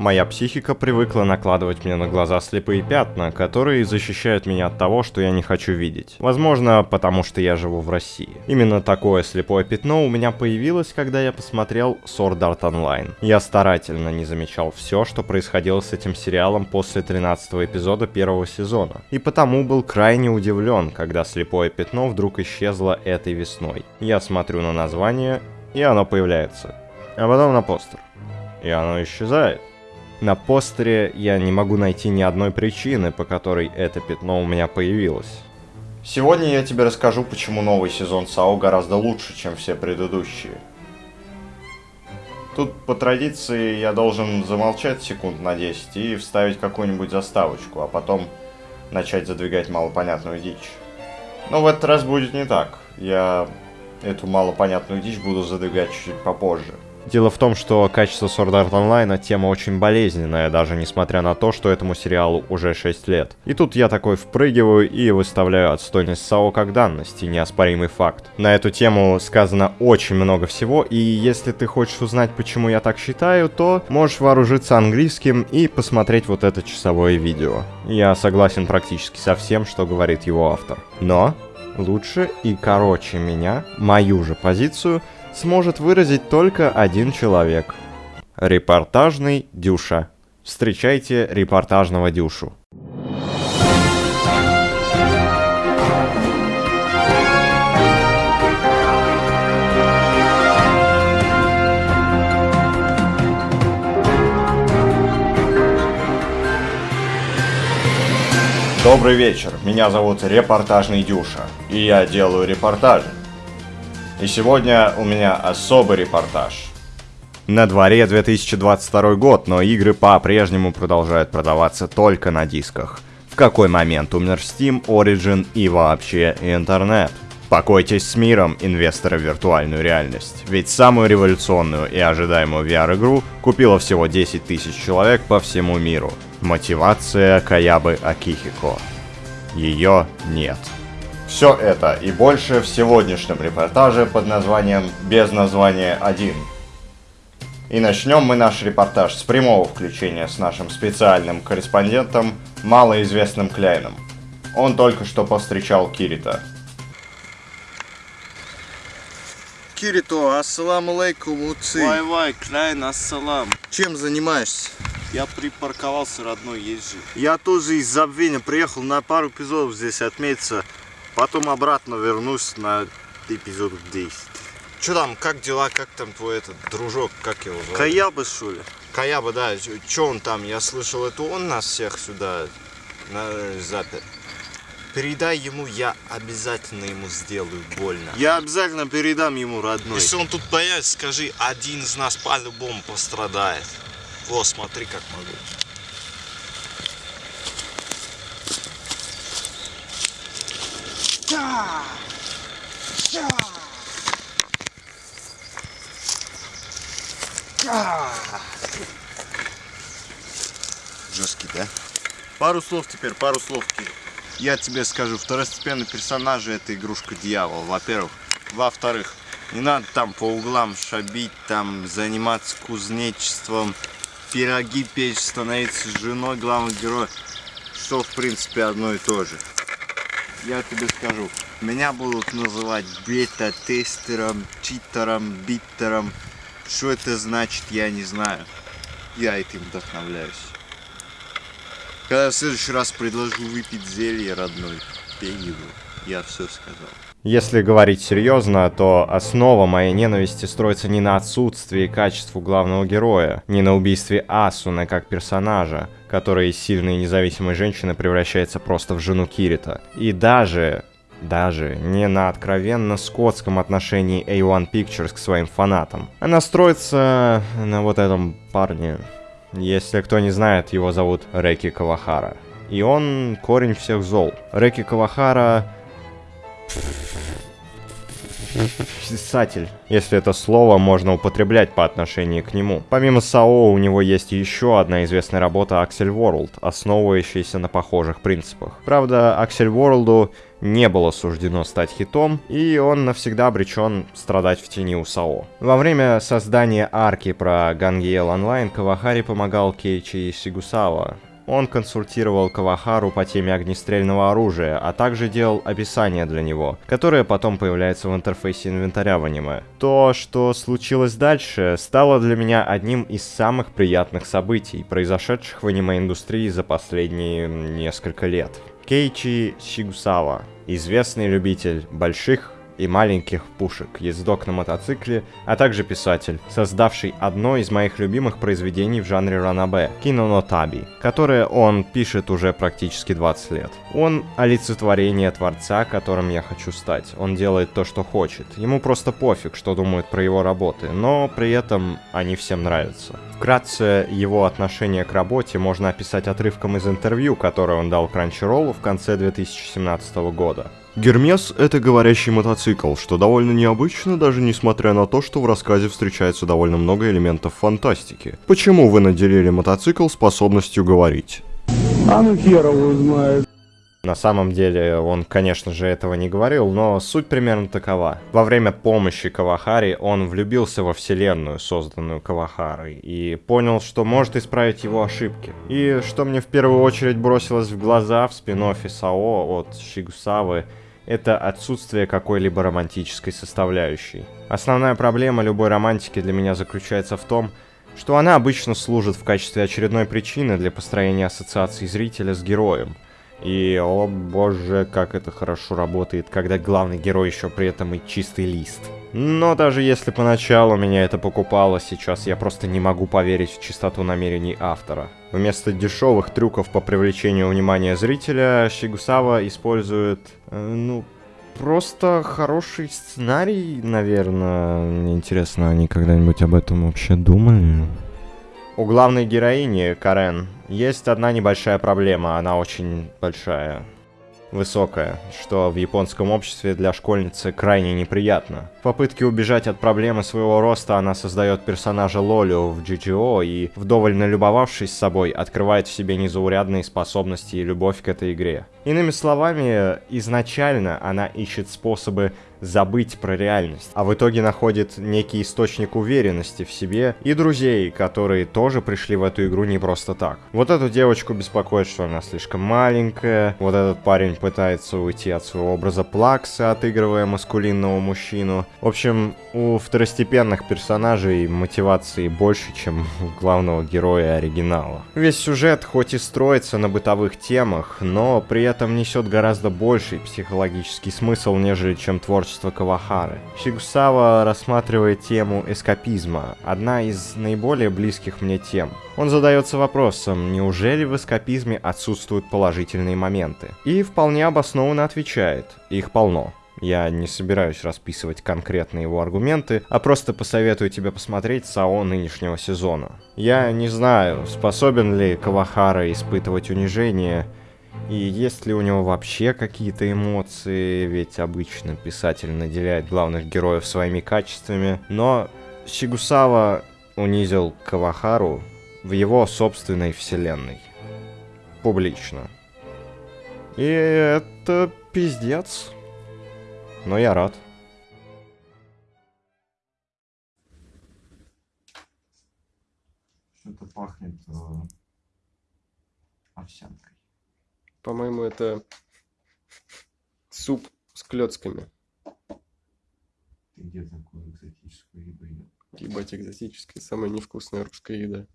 Моя психика привыкла накладывать мне на глаза слепые пятна, которые защищают меня от того, что я не хочу видеть. Возможно, потому что я живу в России. Именно такое слепое пятно у меня появилось, когда я посмотрел Sword Art Online. Я старательно не замечал все, что происходило с этим сериалом после 13 эпизода первого сезона. И потому был крайне удивлен, когда слепое пятно вдруг исчезло этой весной. Я смотрю на название, и оно появляется. А потом на постер. И оно исчезает. На постере я не могу найти ни одной причины, по которой это пятно у меня появилось. Сегодня я тебе расскажу, почему новый сезон САО гораздо лучше, чем все предыдущие. Тут по традиции я должен замолчать секунд на 10 и вставить какую-нибудь заставочку, а потом начать задвигать малопонятную дичь. Но в этот раз будет не так. Я эту малопонятную дичь буду задвигать чуть-чуть попозже. Дело в том, что качество Sword Art Online тема очень болезненная, даже несмотря на то, что этому сериалу уже 6 лет. И тут я такой впрыгиваю и выставляю отстойность САО как данность и неоспоримый факт. На эту тему сказано очень много всего, и если ты хочешь узнать, почему я так считаю, то можешь вооружиться английским и посмотреть вот это часовое видео. Я согласен практически со всем, что говорит его автор. Но лучше и короче меня, мою же позицию, сможет выразить только один человек. Репортажный Дюша. Встречайте репортажного Дюшу. Добрый вечер, меня зовут Репортажный Дюша, и я делаю репортажи. И сегодня у меня особый репортаж. На дворе 2022 год, но игры по-прежнему продолжают продаваться только на дисках. В какой момент умер Steam, Origin и вообще интернет? Покойтесь с миром, инвесторы в виртуальную реальность. Ведь самую революционную и ожидаемую VR-игру купило всего 10 тысяч человек по всему миру. Мотивация Каябы Акихико. Ее нет. Все это и больше в сегодняшнем репортаже под названием «Без названия 1». И начнем мы наш репортаж с прямого включения с нашим специальным корреспондентом, малоизвестным Кляйном. Он только что повстречал Кирита. Кирито, ассаламу алейкум, уцы. Вай-вай, Кляйн, ассалам. Чем занимаешься? Я припарковался, родной, езжи. Я тоже из забвения приехал на пару эпизодов здесь отметиться. Потом обратно вернусь на эпизод 10. Че там, как дела, как там твой этот дружок, как его зовут? Каяба, что ли? Каяба, да, че он там? Я слышал, это он нас всех сюда на, запер. Передай ему, я обязательно ему сделаю больно. Я обязательно передам ему, родной. Если он тут появится, скажи, один из нас по-любому пострадает. Во, смотри, как могу. Жесткий, да? Пару слов теперь, пару слов. Я тебе скажу, второстепенный персонаж это игрушка дьявол, во-первых. Во-вторых, не надо там по углам шабить, там заниматься кузнечеством, пироги печь, становиться женой главного героя, что в принципе одно и то же я тебе скажу, меня будут называть бета-тестером, читером, биттером. Что это значит, я не знаю. Я этим вдохновляюсь. Когда в следующий раз предложу выпить зелье родной, пей его. Я все сказал. Если говорить серьезно, то основа моей ненависти строится не на отсутствии качеству главного героя, не на убийстве Асуны как персонажа, который из сильной и независимой женщины превращается просто в жену Кирита. И даже, даже не на откровенно скотском отношении A1 Pictures к своим фанатам. Она строится на вот этом парне. Если кто не знает, его зовут Реки Кавахара. И он корень всех зол. Реки Кавахара Писатель, если это слово можно употреблять по отношению к нему. Помимо САО, у него есть еще одна известная работа Axel World, основывающаяся на похожих принципах. Правда, Axel World не было суждено стать хитом, и он навсегда обречен страдать в тени у САО. Во время создания арки про Гангиел Онлайн Кавахари помогал Кейчи Сигусава, он консультировал Кавахару по теме огнестрельного оружия, а также делал описание для него, которое потом появляется в интерфейсе инвентаря в аниме. То, что случилось дальше, стало для меня одним из самых приятных событий, произошедших в аниме-индустрии за последние несколько лет. Кейчи Сигусава, известный любитель больших и маленьких пушек, ездок на мотоцикле, а также писатель, создавший одно из моих любимых произведений в жанре ранабе – Кинонотаби, которое он пишет уже практически 20 лет. Он олицетворение творца, которым я хочу стать. Он делает то, что хочет. Ему просто пофиг, что думают про его работы, но при этом они всем нравятся. Вкратце, его отношение к работе можно описать отрывком из интервью, которое он дал Crunchyroll в конце 2017 года. Гермес — это говорящий мотоцикл, что довольно необычно, даже несмотря на то, что в рассказе встречается довольно много элементов фантастики. Почему вы наделили мотоцикл способностью говорить? А ну хер его. На самом деле он, конечно же, этого не говорил, но суть примерно такова. Во время помощи Кавахари он влюбился во вселенную, созданную Кавахарой, и понял, что может исправить его ошибки. И что мне в первую очередь бросилось в глаза в спин САО от Шигусавы, это отсутствие какой-либо романтической составляющей. Основная проблема любой романтики для меня заключается в том, что она обычно служит в качестве очередной причины для построения ассоциации зрителя с героем – и, о боже, как это хорошо работает, когда главный герой еще при этом и чистый лист. Но даже если поначалу меня это покупало, сейчас я просто не могу поверить в чистоту намерений автора. Вместо дешевых трюков по привлечению внимания зрителя, Шигусава использует, э, ну, просто хороший сценарий, наверное. Мне интересно, они когда-нибудь об этом вообще думали? У главной героини, Карен, есть одна небольшая проблема, она очень большая высокая, что в японском обществе для школьницы крайне неприятно. В попытке убежать от проблемы своего роста она создает персонажа Лолю в GGO и, вдоволь налюбовавшись собой, открывает в себе незаурядные способности и любовь к этой игре. Иными словами, изначально она ищет способы забыть про реальность, а в итоге находит некий источник уверенности в себе и друзей, которые тоже пришли в эту игру не просто так. Вот эту девочку беспокоит, что она слишком маленькая, вот этот парень пытается уйти от своего образа Плакса, отыгрывая маскулинного мужчину. В общем, у второстепенных персонажей мотивации больше, чем у главного героя оригинала. Весь сюжет хоть и строится на бытовых темах, но при этом несет гораздо больший психологический смысл, нежели чем творчество Кавахары. Шигусава рассматривает тему эскапизма, одна из наиболее близких мне тем. Он задается вопросом, неужели в эскапизме отсутствуют положительные моменты? И вполне обоснованно отвечает, их полно. Я не собираюсь расписывать конкретные его аргументы, а просто посоветую тебе посмотреть САО нынешнего сезона. Я не знаю, способен ли Кавахара испытывать унижение, и есть ли у него вообще какие-то эмоции, ведь обычно писатель наделяет главных героев своими качествами, но Сигусава унизил Кавахару в его собственной вселенной. Публично. И это пиздец. Но я рад. Что-то пахнет э, овсянкой. По-моему, это суп с клетками. Ты где такую экзотическую еду ел? Ебать, экзотическая, самая невкусная русская еда.